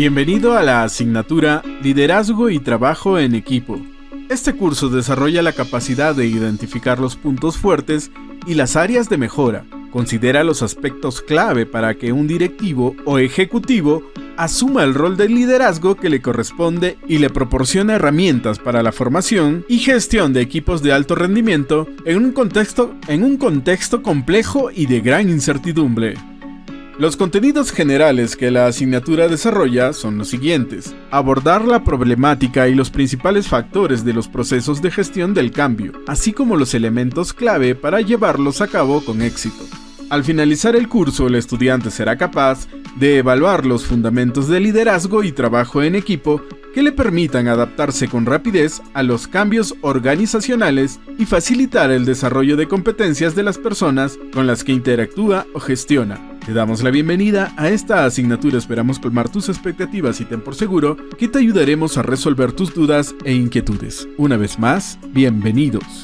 Bienvenido a la asignatura Liderazgo y Trabajo en Equipo. Este curso desarrolla la capacidad de identificar los puntos fuertes y las áreas de mejora. Considera los aspectos clave para que un directivo o ejecutivo asuma el rol de liderazgo que le corresponde y le proporciona herramientas para la formación y gestión de equipos de alto rendimiento en un contexto, en un contexto complejo y de gran incertidumbre. Los contenidos generales que la asignatura desarrolla son los siguientes. Abordar la problemática y los principales factores de los procesos de gestión del cambio, así como los elementos clave para llevarlos a cabo con éxito. Al finalizar el curso, el estudiante será capaz de evaluar los fundamentos de liderazgo y trabajo en equipo que le permitan adaptarse con rapidez a los cambios organizacionales y facilitar el desarrollo de competencias de las personas con las que interactúa o gestiona. Te damos la bienvenida a esta asignatura, esperamos colmar tus expectativas y ten por seguro que te ayudaremos a resolver tus dudas e inquietudes. Una vez más, bienvenidos.